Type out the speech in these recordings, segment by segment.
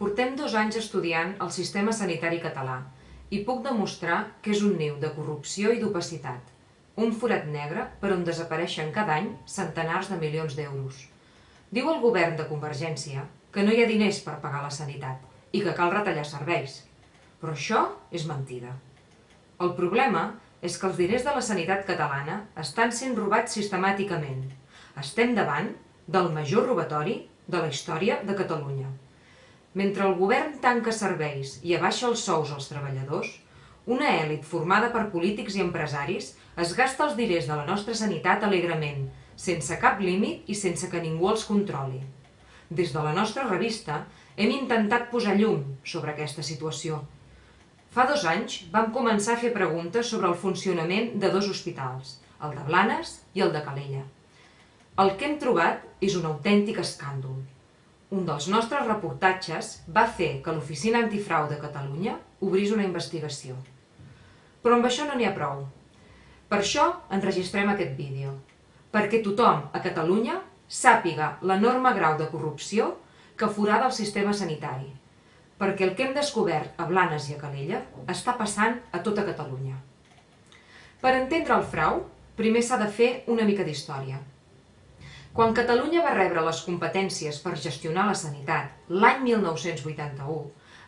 Portem dos anys estudiant el sistema sanitari català i puc demostrar que és un niu de corrupció i d'opacitat, un forat negre per on desapareixen cada any centenars de milions d'euros. Diu el govern de Convergència que no hi ha diners per pagar la sanitat i que cal retallar serveis. Però això és mentida. El problema és que els diners de la sanitat catalana estan sent robats sistemàticament. Estem davant del major robatori de la història de Catalunya. Mentre el govern tanca serveis i abaixa els sous als treballadors, una èlit formada per polítics i empresaris es gasta els diners de la nostra sanitat alegrement, sense cap límit i sense que ningú els controli. Des de la nostra revista hem intentat posar llum sobre aquesta situació. Fa dos anys vam començar a fer preguntes sobre el funcionament de dos hospitals, el de Blanes i el de Calella. El que hem trobat és un autèntic escàndol. Un dels nostres reportatges va fer que l'Oficina Antifrau de Catalunya obrís una investigació. Però amb això no n'hi ha prou. Per això enregistrem aquest vídeo, perquè tothom a Catalunya sàpiga l'enorme grau de corrupció que forada el sistema sanitari, perquè el que hem descobert a Blanes i a Calella està passant a tota Catalunya. Per entendre el frau, primer s'ha de fer una mica d'història. Quan Catalunya va rebre les competències per gestionar la sanitat l'any 1981,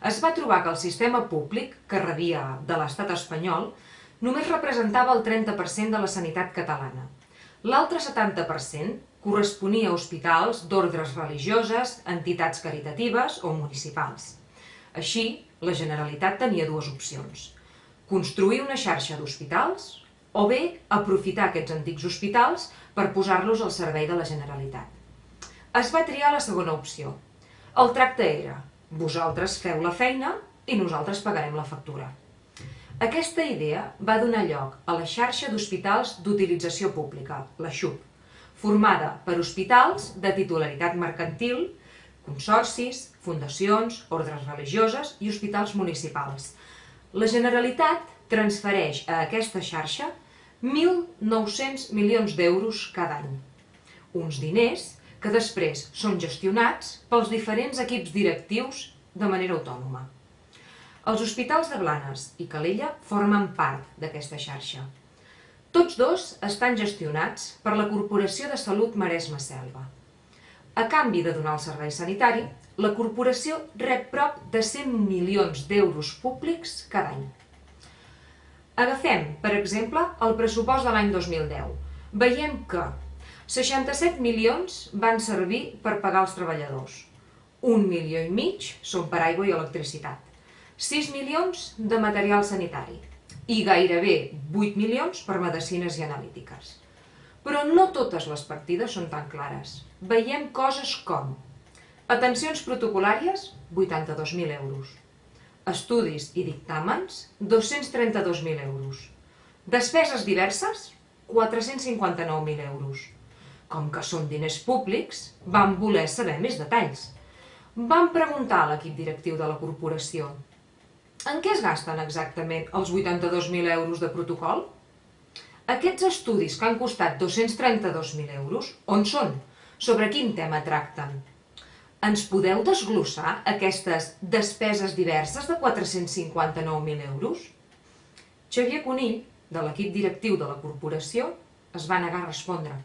es va trobar que el sistema públic que rebia de l'estat espanyol només representava el 30% de la sanitat catalana. L'altre 70% corresponia a hospitals d'ordres religioses, entitats caritatives o municipals. Així, la Generalitat tenia dues opcions. Construir una xarxa d'hospitals o bé aprofitar aquests antics hospitals per posar-los al servei de la Generalitat. Es va triar la segona opció. El tracte era, vosaltres feu la feina i nosaltres pagarem la factura. Aquesta idea va donar lloc a la xarxa d'hospitals d'utilització pública, la XUP, formada per hospitals de titularitat mercantil, consorcis, fundacions, ordres religioses i hospitals municipals. La Generalitat transfereix a aquesta xarxa 1.900 milions d'euros cada any. Uns diners que després són gestionats pels diferents equips directius de manera autònoma. Els hospitals de Blanes i Calella formen part d'aquesta xarxa. Tots dos estan gestionats per la Corporació de Salut Maresme Selva. A canvi de donar el servei sanitari, la corporació rep prop de 100 milions d'euros públics cada any. Agafem, per exemple, el pressupost de l'any 2010. Veiem que 67 milions van servir per pagar els treballadors. Un milió i mig són per aigua i electricitat. 6 milions de material sanitari i gairebé 8 milions per medicines i analítiques. Però no totes les partides són tan clares. Veiem coses com atencions protocolàries, 82.000 euros, Estudis i dictàmens, 232.000 euros. Despeses diverses, 459.000 euros. Com que són diners públics, vam voler saber més detalls. Vam preguntar a l'equip directiu de la corporació en què es gasten exactament els 82.000 euros de protocol? Aquests estudis que han costat 232.000 euros, on són? Sobre quin tema tracten? Ens podeu desglossar aquestes despeses diverses de 459.000 euros? Xavier Conill, de l'equip directiu de la corporació, es va negar a respondre.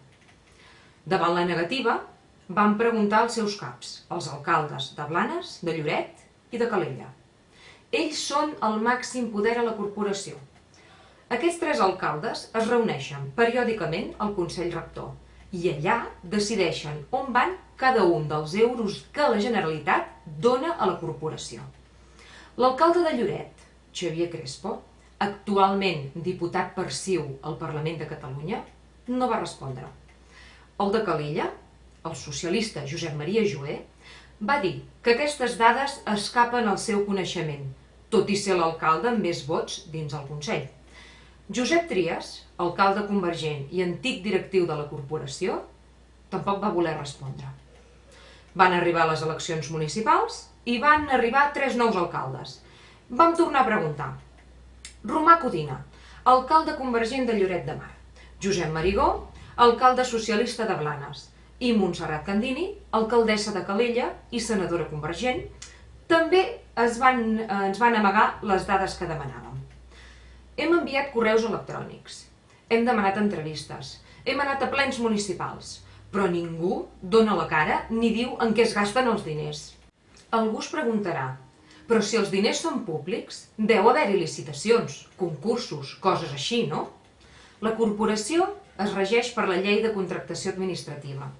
Davant la negativa, van preguntar als seus caps, els alcaldes de Blanes, de Lloret i de Calella. Ells són el màxim poder a la corporació. Aquests tres alcaldes es reuneixen periòdicament al Consell Rector i allà decideixen on van cada un dels euros que la Generalitat dona a la corporació. L'alcalde de Lloret, Xavier Crespo, actualment diputat per CiU al Parlament de Catalunya, no va respondre. El de Calella, el socialista Josep Maria Joé, va dir que aquestes dades escapen al seu coneixement, tot i ser l'alcalde amb més vots dins el Consell. Josep Trias, alcalde convergent i antic directiu de la corporació, tampoc va voler respondre. Van arribar les eleccions municipals i van arribar tres nous alcaldes. Vam tornar a preguntar. Romà Codina, alcalde convergent de Lloret de Mar. Josep Marigó, alcalde socialista de Blanes. I Montserrat Candini, alcaldessa de Calella i senadora convergent, També es van, eh, ens van amagar les dades que demanàvem. Hem enviat correus electrònics, hem demanat entrevistes, hem anat a plens municipals, però ningú dona la cara ni diu en què es gasten els diners. Algú es preguntarà, però si els diners són públics, deu haver-hi licitacions, concursos, coses així, no? La corporació es regeix per la llei de contractació administrativa,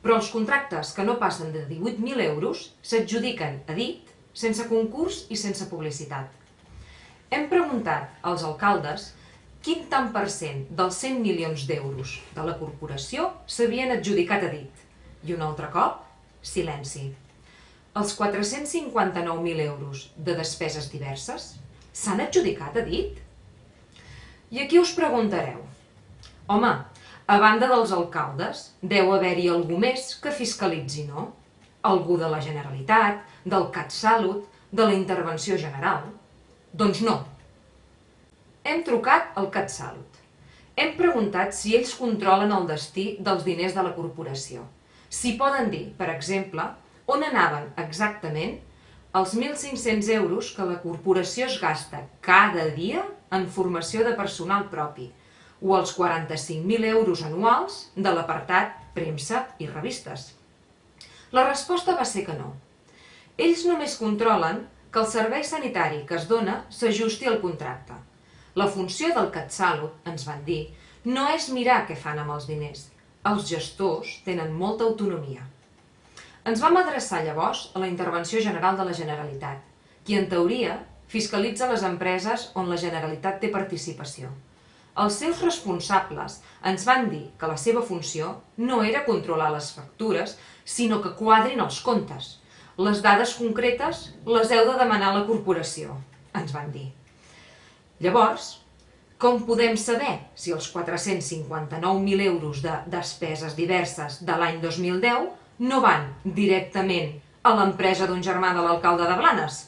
però els contractes que no passen de 18.000 euros s'adjudiquen a dit, sense concurs i sense publicitat. Hem preguntat als alcaldes quin tant per cent dels 100 milions d'euros de la corporació s'havien adjudicat a dit. I un altre cop, silenci. Els 459.000 euros de despeses diverses s'han adjudicat a dit? I aquí us preguntareu, home, a banda dels alcaldes, deu haver-hi algú més que fiscalitzi, no? Algú de la Generalitat, del CatSalut, de la Intervenció General? Doncs no. Hem trucat al CatSalut. Hem preguntat si ells controlen el destí dels diners de la corporació. Si poden dir, per exemple, on anaven exactament els 1.500 euros que la corporació es gasta cada dia en formació de personal propi, o els 45.000 euros anuals de l'apartat premsa i revistes? La resposta va ser que no. Ells només controlen que el servei sanitari que es dona s'ajusti al contracte. La funció del CatSalut, ens van dir, no és mirar què fan amb els diners. Els gestors tenen molta autonomia. Ens vam adreçar llavors a la Intervenció General de la Generalitat, qui en teoria fiscalitza les empreses on la Generalitat té participació. Els seus responsables ens van dir que la seva funció no era controlar les factures, sinó que quadrin els comptes. Les dades concretes les heu de demanar a la corporació, ens van dir. Llavors, com podem saber si els 459.000 euros de despeses diverses de l'any 2010 no van directament a l'empresa d'un germà de l'alcalde de Blanes?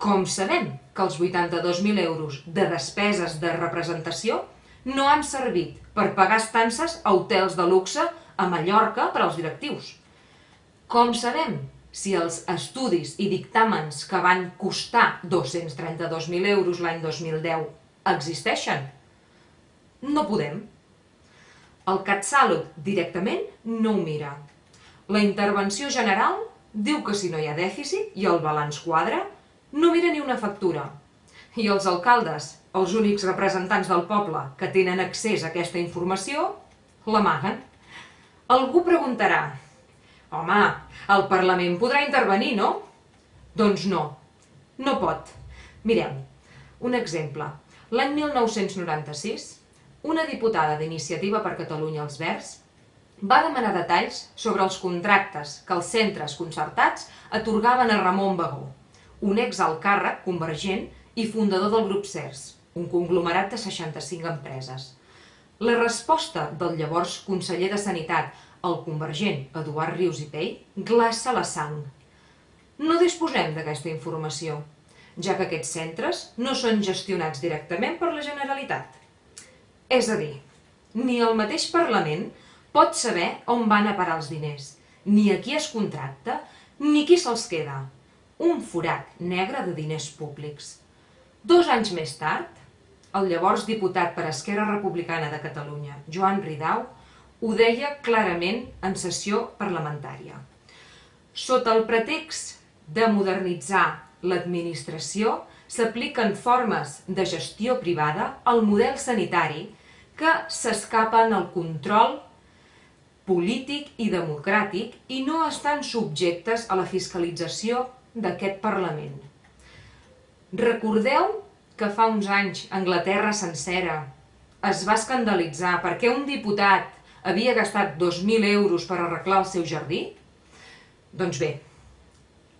Com sabem que els 82.000 euros de despeses de representació no han servit per pagar estances a hotels de luxe a Mallorca per als directius? Com sabem si els estudis i dictàmens que van costar 232.000 euros l'any 2010 existeixen? No podem. El CatSalut directament no ho mira. La intervenció general diu que si no hi ha dèficit i el balanç quadra, no mira ni una factura. I els alcaldes, els únics representants del poble que tenen accés a aquesta informació, l'amaguen. Algú preguntarà, home, el Parlament podrà intervenir, no? Doncs no, no pot. Mireu, un exemple. L'any 1996, una diputada d'Iniciativa per Catalunya als Verds va demanar detalls sobre els contractes que els centres concertats atorgaven a Ramon Bagó, un exalt càrrec convergent i fundador del grup CERS, un conglomerat de 65 empreses. La resposta del llavors conseller de Sanitat, el convergent Eduard Rius i Pell, glaça la sang. No disposem d'aquesta informació, ja que aquests centres no són gestionats directament per la Generalitat. És a dir, ni el mateix Parlament pot saber on van a parar els diners, ni a qui es contracta, ni qui se'ls queda, un forat negre de diners públics. Dos anys més tard, el llavors diputat per Esquerra Republicana de Catalunya, Joan Ridau, ho deia clarament en sessió parlamentària. Sota el pretext de modernitzar l'administració, s'apliquen formes de gestió privada al model sanitari que s'escapen al control polític i democràtic i no estan subjectes a la fiscalització d'aquest Parlament. Recordeu que fa uns anys Anglaterra sencera es va escandalitzar perquè un diputat havia gastat 2.000 euros per arreglar el seu jardí? Doncs bé,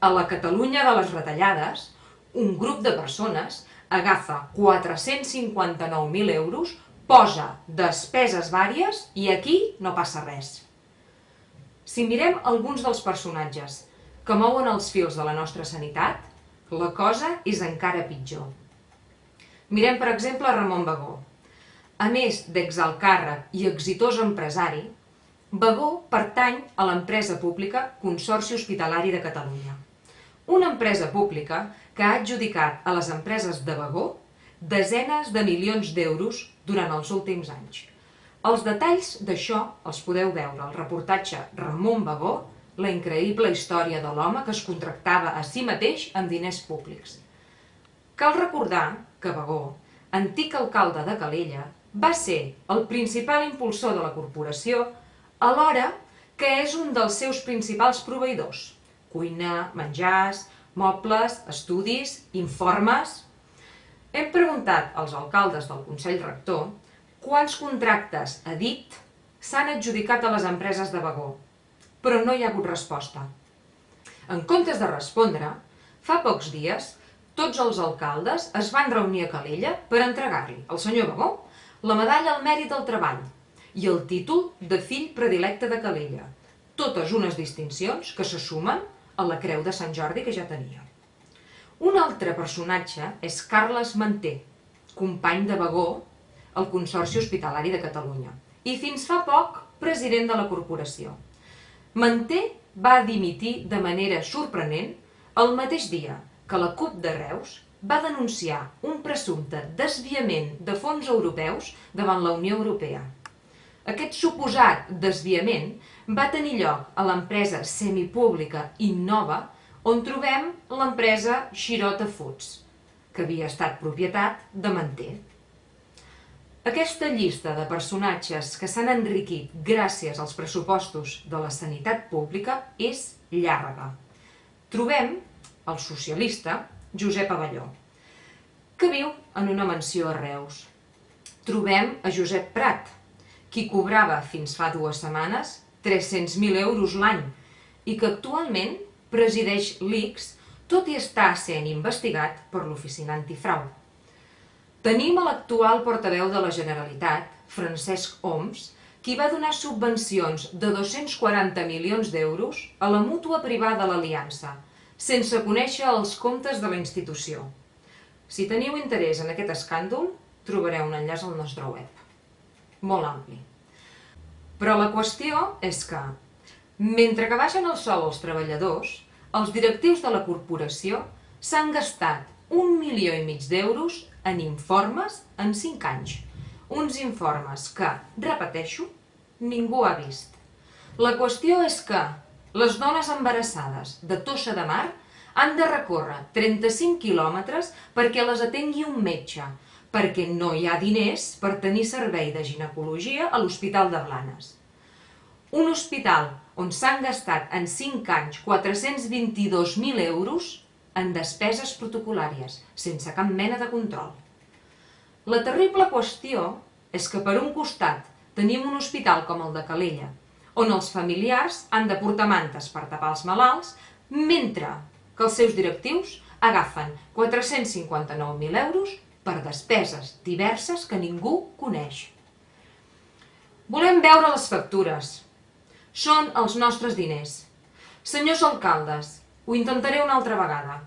a la Catalunya de les retallades, un grup de persones agafa 459.000 euros, posa despeses vàries i aquí no passa res. Si mirem alguns dels personatges que mouen els fils de la nostra sanitat, la cosa és encara pitjor. Mirem, per exemple, Ramon Bagó. A més d'exalt càrrec i exitós empresari, Bagó pertany a l'empresa pública Consorci Hospitalari de Catalunya, una empresa pública que ha adjudicat a les empreses de vagó desenes de milions d'euros durant els últims anys. Els detalls d'això els podeu veure al reportatge Ramon Bagó, la increïble història de l'home que es contractava a si mateix amb diners públics. Cal recordar que Bagó, antic alcalde de Calella, va ser el principal impulsor de la corporació alhora que és un dels seus principals proveïdors. Cuina, menjars, mobles, estudis, informes... Hem preguntat als alcaldes del Consell Rector quants contractes a dit s'han adjudicat a les empreses de vagó, però no hi ha hagut resposta. En comptes de respondre, fa pocs dies tots els alcaldes es van reunir a Calella per entregar-li al senyor Bagó la medalla al mèrit del treball i el títol de fill predilecte de Calella, totes unes distincions que se sumen a la creu de Sant Jordi que ja tenia. Un altre personatge és Carles Manté, company de Bagó al Consorci Hospitalari de Catalunya i fins fa poc president de la corporació. Manté va dimitir de manera sorprenent el mateix dia que la CUP de Reus va denunciar un presumpte desviament de fons europeus davant la Unió Europea. Aquest suposat desviament va tenir lloc a l'empresa semipública Innova, on trobem l'empresa Xirota Foods, que havia estat propietat de Manté. Aquesta llista de personatges que s'han enriquit gràcies als pressupostos de la sanitat pública és llarga. Trobem el socialista Josep Avelló, que viu en una mansió a Reus. Trobem a Josep Prat, qui cobrava fins fa dues setmanes 300.000 euros l'any i que actualment presideix l'ICS, tot i estar sent investigat per l'oficina antifrau. Tenim a l'actual portaveu de la Generalitat, Francesc Oms, qui va donar subvencions de 240 milions d'euros a la mútua privada l'Aliança, sense conèixer els comptes de la institució. Si teniu interès en aquest escàndol, trobareu un enllaç al nostre web. Molt ampli. Però la qüestió és que, mentre que baixen el sou als treballadors, els directius de la corporació s'han gastat un milió i mig d'euros en informes en 5 anys. Uns informes que, repeteixo, ningú ha vist. La qüestió és que les dones embarassades de Tossa de Mar han de recórrer 35 quilòmetres perquè les atengui un metge, perquè no hi ha diners per tenir servei de ginecologia a l'Hospital de Blanes. Un hospital on s'han gastat en 5 anys 422.000 euros en despeses protocolàries, sense cap mena de control. La terrible qüestió és que per un costat tenim un hospital com el de Calella, on els familiars han de portar mantes per tapar els malalts, mentre que els seus directius agafen 459.000 euros per despeses diverses que ningú coneix. Volem veure les factures. Són els nostres diners. Senyors alcaldes, ho intentaré una altra vegada.